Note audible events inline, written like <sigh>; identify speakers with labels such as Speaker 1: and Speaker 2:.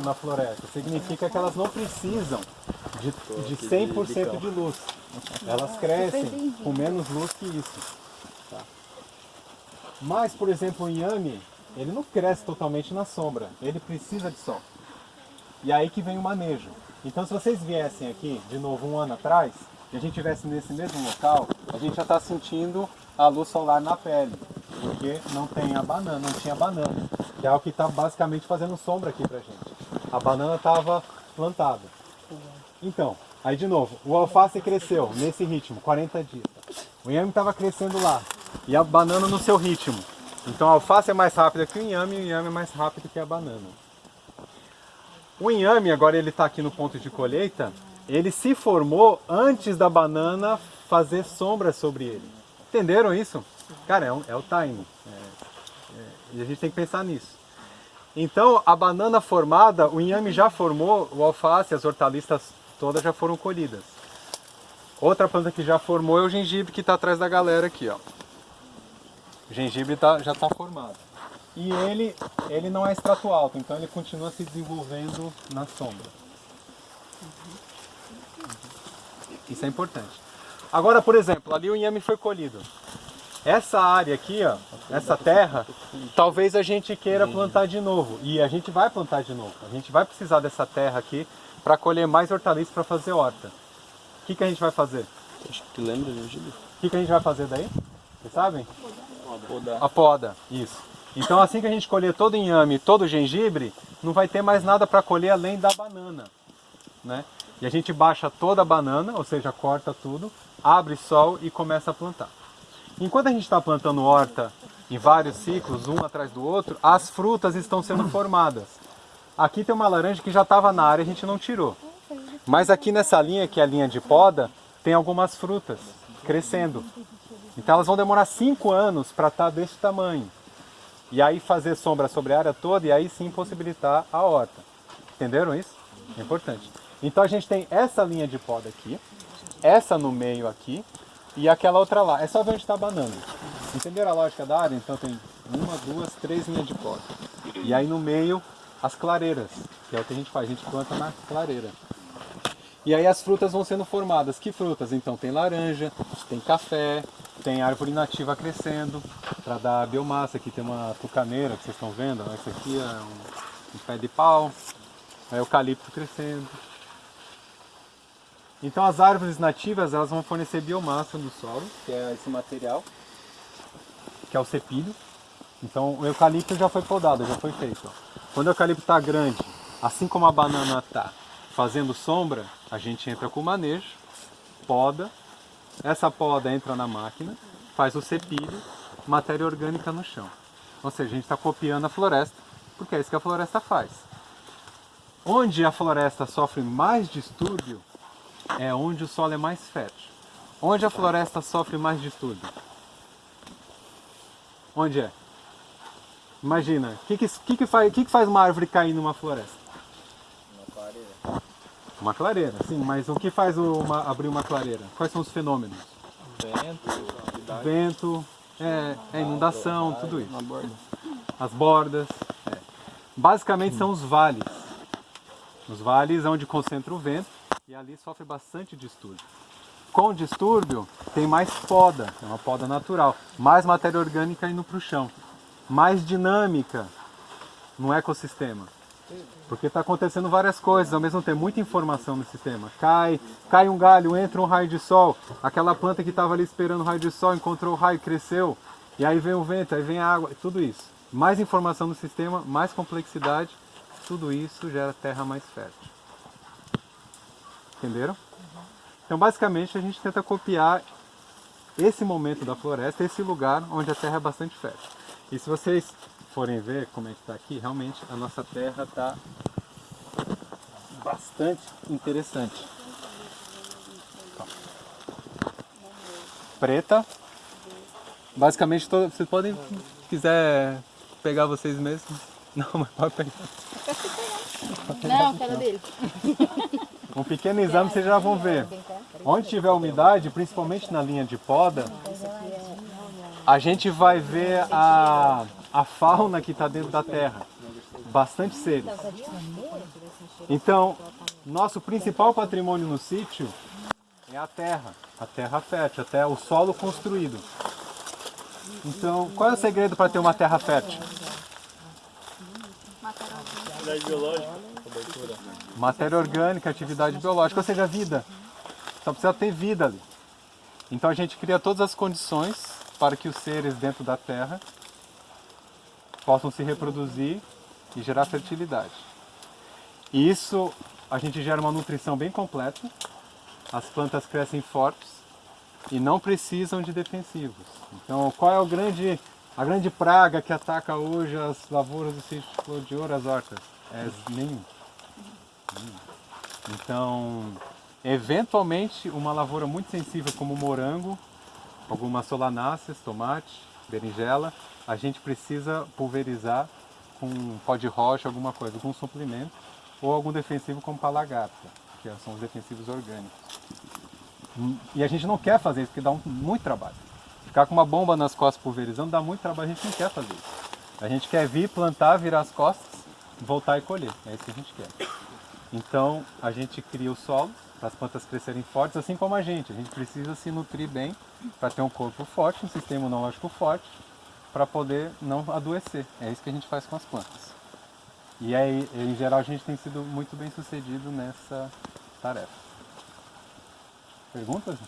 Speaker 1: na floresta. Significa que elas não precisam de, de 100% de luz. Elas crescem com menos luz que isso. Tá? Mas, por exemplo, o inhame, ele não cresce totalmente na sombra. Ele precisa de sol. E aí que vem o manejo. Então se vocês viessem aqui, de novo, um ano atrás, e a gente estivesse nesse mesmo local, a gente já está sentindo a luz solar na pele. Porque não tem a banana, não tinha banana. Que é o que está basicamente fazendo sombra aqui pra gente. A banana estava plantada. Então, aí de novo, o alface cresceu nesse ritmo, 40 dias. O inhame estava crescendo lá. E a banana no seu ritmo. Então a alface é mais rápida que o inhame e o inhame é mais rápido que a banana. O inhame, agora ele está aqui no ponto de colheita, ele se formou antes da banana fazer sombra sobre ele. Entenderam isso? Cara, é, um, é o timing. É, é, e a gente tem que pensar nisso. Então, a banana formada, o inhame já formou, o alface, as hortaliças todas já foram colhidas. Outra planta que já formou é o gengibre que está atrás da galera aqui. Ó. O gengibre tá, já está formado. E ele, ele não é extrato alto, então ele continua se desenvolvendo na sombra. Isso é importante. Agora, por exemplo, ali o inhame foi colhido. Essa área aqui, ó, essa terra, talvez a gente queira plantar de novo. E a gente vai plantar de novo. A gente vai precisar dessa terra aqui para colher mais hortaliças para fazer horta. O que, que a gente vai fazer?
Speaker 2: Acho que tu lembra, né, Gil?
Speaker 1: O que, que a gente vai fazer daí? Vocês sabem?
Speaker 2: Poda.
Speaker 1: A poda, isso. Então assim que a gente colher todo o inhame, todo o gengibre, não vai ter mais nada para colher além da banana. Né? E a gente baixa toda a banana, ou seja, corta tudo, abre sol e começa a plantar. Enquanto a gente está plantando horta em vários ciclos, um atrás do outro, as frutas estão sendo formadas. Aqui tem uma laranja que já estava na área, a gente não tirou. Mas aqui nessa linha, que é a linha de poda, tem algumas frutas crescendo. Então elas vão demorar 5 anos para estar tá desse tamanho. E aí fazer sombra sobre a área toda e aí sim possibilitar a horta. Entenderam isso? É importante. Então a gente tem essa linha de poda aqui, essa no meio aqui e aquela outra lá. É só ver onde está a banana. Entenderam a lógica da área? Então tem uma, duas, três linhas de poda. E aí no meio as clareiras, que é o que a gente faz, a gente planta na clareira. E aí as frutas vão sendo formadas. Que frutas? Então tem laranja, tem café, tem árvore nativa crescendo para dar biomassa. Aqui tem uma tucaneira que vocês estão vendo. Esse aqui é um, um pé de pau. É eucalipto crescendo. Então as árvores nativas elas vão fornecer biomassa no solo, que é esse material, que é o cepilho. Então o eucalipto já foi podado, já foi feito. Quando o eucalipto está grande, assim como a banana está fazendo sombra, a gente entra com o manejo, poda, essa poda entra na máquina, faz o cepilho, matéria orgânica no chão. Ou seja, a gente está copiando a floresta, porque é isso que a floresta faz. Onde a floresta sofre mais distúrbio é onde o solo é mais fértil. Onde a floresta sofre mais distúrbio? Onde é? Imagina, o que, que, que, que, faz, que, que faz uma árvore cair numa floresta?
Speaker 2: Uma clareira.
Speaker 1: Uma clareira, sim, mas o que faz uma, abrir uma clareira? Quais são os fenômenos?
Speaker 2: Vento,
Speaker 1: Vento, é, é inundação, tudo isso. As bordas. é. Basicamente são os vales. Os vales é onde concentra o vento e ali sofre bastante distúrbio. Com distúrbio tem mais poda, é uma poda natural, mais matéria orgânica indo para o chão, mais dinâmica no ecossistema. Porque está acontecendo várias coisas, ao mesmo tempo, muita informação no sistema. Cai, cai um galho, entra um raio de sol, aquela planta que estava ali esperando o raio de sol, encontrou o raio, cresceu, e aí vem o vento, aí vem a água, tudo isso. Mais informação no sistema, mais complexidade, tudo isso gera terra mais fértil. Entenderam? Então basicamente a gente tenta copiar esse momento da floresta, esse lugar onde a terra é bastante fértil. E se vocês forem ver como é que está aqui, realmente a nossa terra está bastante interessante. Preta. Basicamente, todo, vocês podem, se quiser pegar vocês mesmos. <laughs> Não, mas pode pegar.
Speaker 3: Não, quero dele. <laughs>
Speaker 1: Um pequeno exame vocês já vão ver. Onde tiver umidade, principalmente na linha de poda, a gente vai ver a, a fauna que está dentro da terra. bastante seres. Então, nosso principal patrimônio no sítio é a terra, a terra fértil, até o solo construído. Então, qual é o segredo para ter uma terra fértil?
Speaker 2: Atividade biológica.
Speaker 1: Matéria orgânica, atividade biológica, ou seja, vida. Só precisa ter vida ali. Então a gente cria todas as condições para que os seres dentro da terra possam se reproduzir e gerar fertilidade. E isso a gente gera uma nutrição bem completa. As plantas crescem fortes e não precisam de defensivos. Então, qual é o grande, a grande praga que ataca hoje as lavouras do sítio de Flor de Ouro, as hortas? É nenhum. Então, eventualmente, uma lavoura muito sensível como morango, algumas solanáceas, tomate, berinjela, a gente precisa pulverizar com pó de rocha, alguma coisa, algum suplemento, ou algum defensivo como palagata, que são os defensivos orgânicos. E a gente não quer fazer isso, porque dá um- muito trabalho. Ficar com uma bomba nas costas pulverizando dá muito trabalho, a gente não quer fazer isso. A gente quer vir, plantar, virar as costas, voltar e colher. É isso que a gente quer. Então, a gente cria o solo para as plantas crescerem fortes, assim como a gente. A gente precisa se nutrir bem para ter um corpo forte, um sistema imunológico forte, para poder não adoecer. É isso que a gente faz com as plantas. E aí, em geral, a gente tem sido muito bem sucedido nessa tarefa. Perguntas?